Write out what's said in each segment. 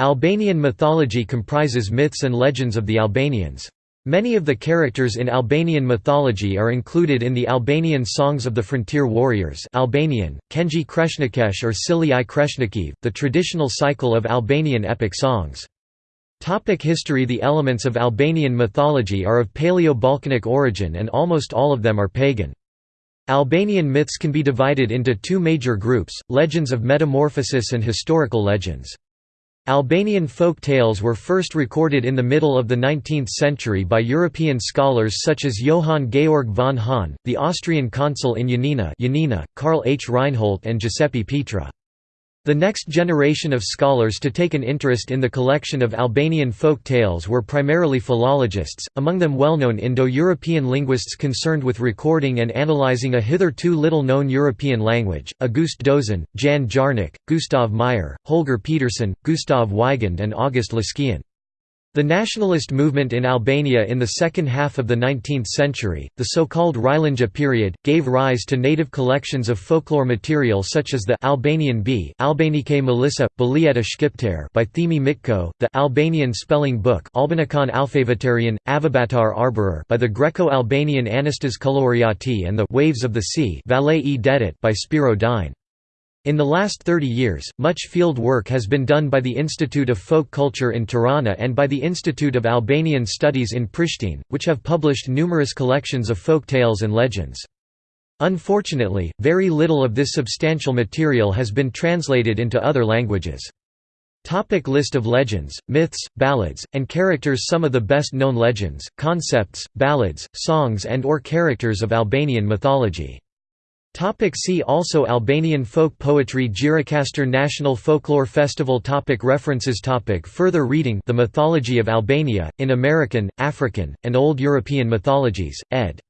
Albanian mythology comprises myths and legends of the Albanians. Many of the characters in Albanian mythology are included in the Albanian Songs of the Frontier Warriors Albanian, Kenji Kreshnakesh or Sili i Kreshnakiv, the traditional cycle of Albanian epic songs. Topic history The elements of Albanian mythology are of Paleo-Balkanic origin and almost all of them are pagan. Albanian myths can be divided into two major groups, legends of metamorphosis and historical legends. Albanian folk tales were first recorded in the middle of the 19th century by European scholars such as Johann Georg von Hahn, the Austrian consul in Ioannina, Karl H. Reinhold and Giuseppe Pitrè. The next generation of scholars to take an interest in the collection of Albanian folk tales were primarily philologists, among them well-known Indo-European linguists concerned with recording and analyzing a hitherto little-known European language, August Dozon, Jan Jarnik, Gustav Meyer, Holger Pedersen, Gustav Weigand and August Leskien. The nationalist movement in Albania in the second half of the 19th century, the so-called Rilindja period, gave rise to native collections of folklore material such as the Albanian Bee Albanike Melissa, Bilieta Shqiptare by Thimi Mitko, the Albanian Spelling Book Alfavitarian, Avabatar by the Greco-Albanian Anastas Kullurioti and the Waves of the Sea e Dedit by Spiro Dine. In the last 30 years, much field work has been done by the Institute of Folk Culture in Tirana and by the Institute of Albanian Studies in Pristina, which have published numerous collections of folk tales and legends. Unfortunately, very little of this substantial material has been translated into other languages. Topic list of legends, myths, ballads, and characters Some of the best-known legends, concepts, ballads, songs and or characters of Albanian mythology Topic see also Albanian folk poetry Gjirokastër National Folklore Festival topic References topic Further reading The Mythology of Albania, in American, African, and Old European Mythologies, ed.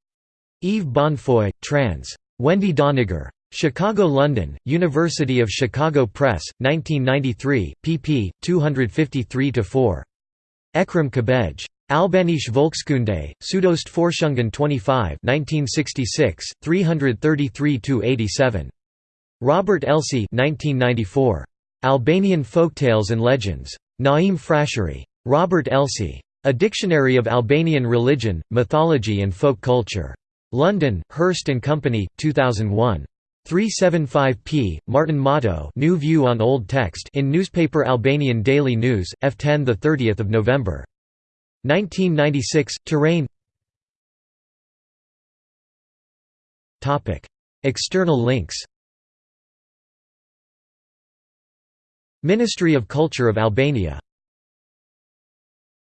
Yves Bonnefoy, trans. Wendy Doniger. Chicago London, University of Chicago Press, 1993, pp. 253–4. Eqrem Çabej. Albanische Volkskunde, Sudost Forschungen 25 1966, 333–87. Robert Elsie 1994. Albanian Folktales and Legends. Naim Frashëri. Robert Elsie. A Dictionary of Albanian Religion, Mythology and Folk Culture. London, Hurst and Company, 2001. 375 p. Martin Motto New View on Old Text in newspaper Albanian Daily News, F10 30 November. 1996, Terrain Topic. External links Ministry of Culture of Albania